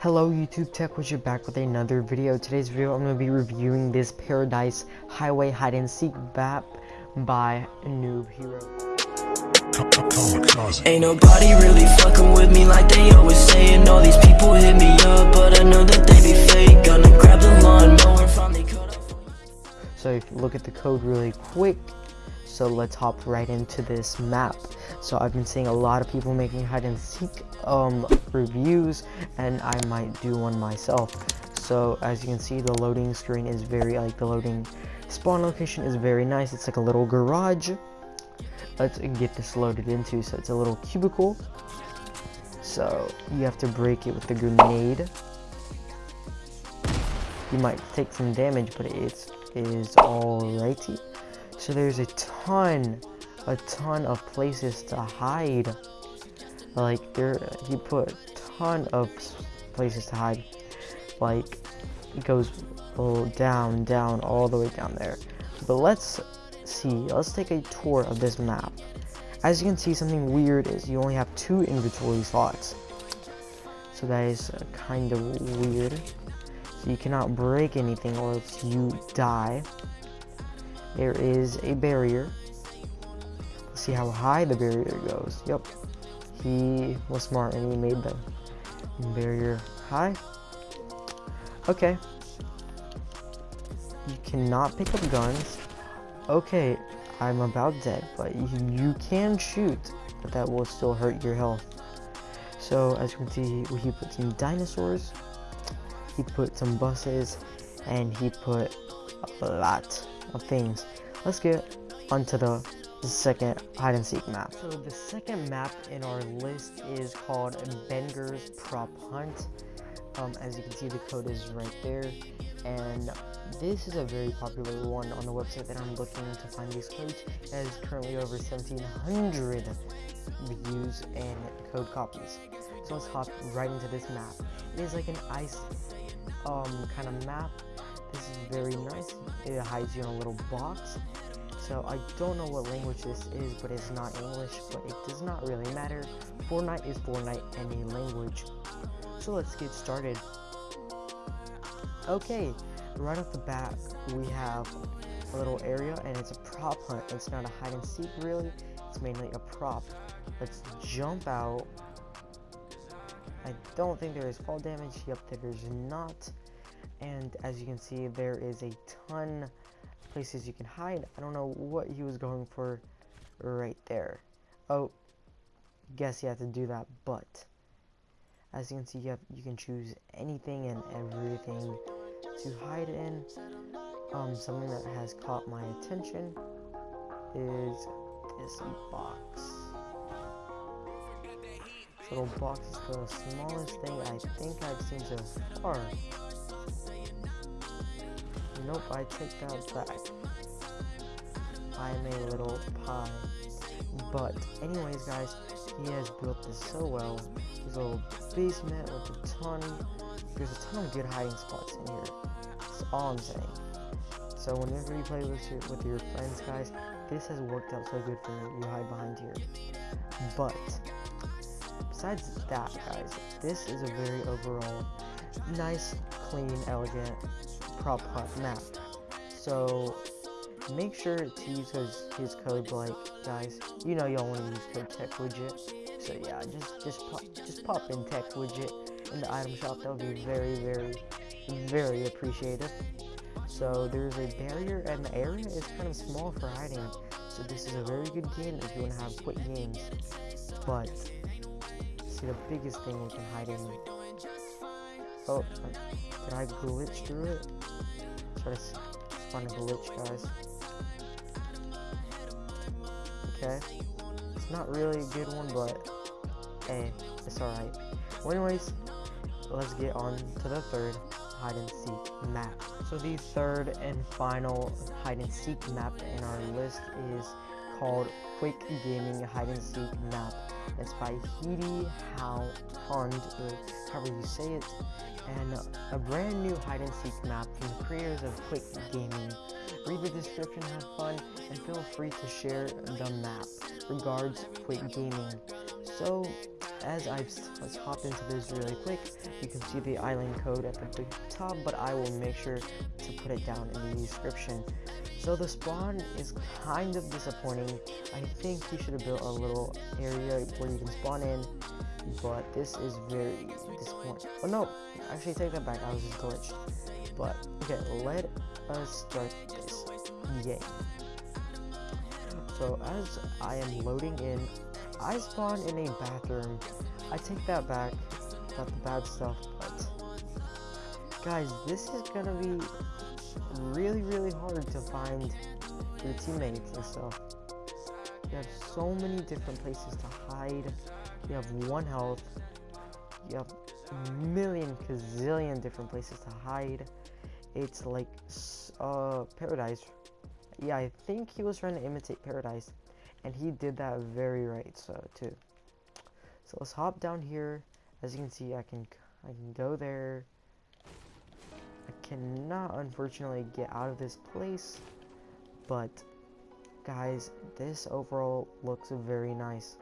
Hello YouTube Tech Widget back with another video. Today's video I'm going to be reviewing this Paradise Highway Hide and Seek map by Noob Hero. Ain't nobody really fucking with me like they always saying All these people hit me up, but I know that they be fake Gonna grab the lawnmower, finally cut off So if you look at the code really quick, so let's hop right into this map. So I've been seeing a lot of people making hide and seek um, reviews and I might do one myself. So as you can see the loading screen is very like the loading spawn location is very nice. It's like a little garage. Let's get this loaded into so it's a little cubicle. So you have to break it with the grenade. You might take some damage but it's is alrighty. So there's a ton, a ton of places to hide. Like there, he put a ton of places to hide. Like it goes down, down, all the way down there. But let's see. Let's take a tour of this map. As you can see, something weird is you only have two inventory slots. So that is uh, kind of weird. So you cannot break anything or else you die there is a barrier. See how high the barrier goes. Yep. He was smart and he made the barrier high. Okay. You cannot pick up guns. Okay, I'm about dead, but you, you can shoot, but that will still hurt your health. So as you can see, he put some dinosaurs, he put some buses, and he put a lot of things. Let's get onto the second hide and seek map. So the second map in our list is called Benger's Prop Hunt. Um, as you can see, the code is right there. And this is a very popular one on the website that I'm looking to find these codes. It has currently over 1,700 views and code copies. So let's hop right into this map. It is like an ice um, kind of map this is very nice. It hides you in a little box. So I don't know what language this is, but it's not English, but it does not really matter. Fortnite is Fortnite any language. So let's get started. Okay, right off the bat, we have a little area, and it's a prop hunt. It's not a hide and seek, really. It's mainly a prop. Let's jump out. I don't think there is fall damage. Yep, there's not and as you can see there is a ton places you can hide. I don't know what he was going for right there. Oh guess you have to do that but as you can see you have you can choose anything and everything to hide in. Um something that has caught my attention is this box. This little box is the smallest thing I think I've seen so far Nope, I take that back. I'm a little pie. But, anyways, guys, he has built this so well. A little basement with a ton. There's a ton of good hiding spots in here. That's all I'm saying. So whenever you play with your with your friends, guys, this has worked out so good for you. You hide behind here. But besides that, guys, this is a very overall nice, clean, elegant prop hunt map. So make sure to use his, his code like guys. You know y'all want to use code tech widget. So yeah, just just pop just pop in tech widget in the item shop. That would be very very very appreciated. So there's a barrier and the area is kind of small for hiding. So this is a very good game if you want to have quick games. But see the biggest thing we can hide in Oh, did I glitch through it? Try to find a glitch, guys. Okay. It's not really a good one, but hey, it's alright. Well, anyways, let's get on to the third hide and seek map. So the third and final hide and seek map in our list is called Quick Gaming Hide and Seek Map. It's by Heidi How Hond, or however you say it, and a brand new hide and seek map from the creators of Quick Gaming. Read the description, have fun, and feel free to share the map. Regards, Quick Gaming. So, as I've let's hop into this really quick, you can see the island code at the top, but I will make sure to put it down in the description. So the spawn is kind of disappointing. I think you should have built a little area where you can spawn in, but this is very disappointing. Oh no, actually take that back, I was just glitched. But okay, let us start this game. So as I am loading in, I spawn in a bathroom. I take that back, not the bad stuff, but guys, this is gonna be really, really hard to find your teammates and stuff. You have so many different places to hide. You have one health. You have a million gazillion different places to hide. It's like uh paradise yeah, I think he was trying to imitate Paradise, and he did that very right. So too. So let's hop down here. As you can see, I can I can go there. Cannot unfortunately get out of this place, but guys, this overall looks very nice.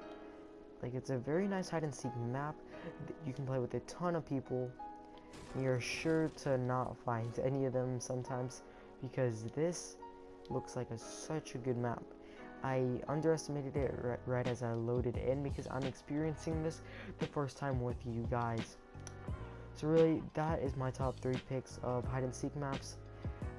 Like it's a very nice hide and seek map. You can play with a ton of people. You're sure to not find any of them sometimes because this looks like a, such a good map. I underestimated it right, right as I loaded in because I'm experiencing this the first time with you guys. So really, that is my top 3 picks of hide and seek maps.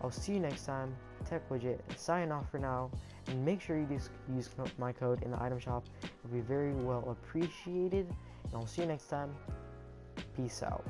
I'll see you next time. Tech Widget, signing off for now, and make sure you use, use my code in the item shop. It'll be very well appreciated, and I'll see you next time. Peace out.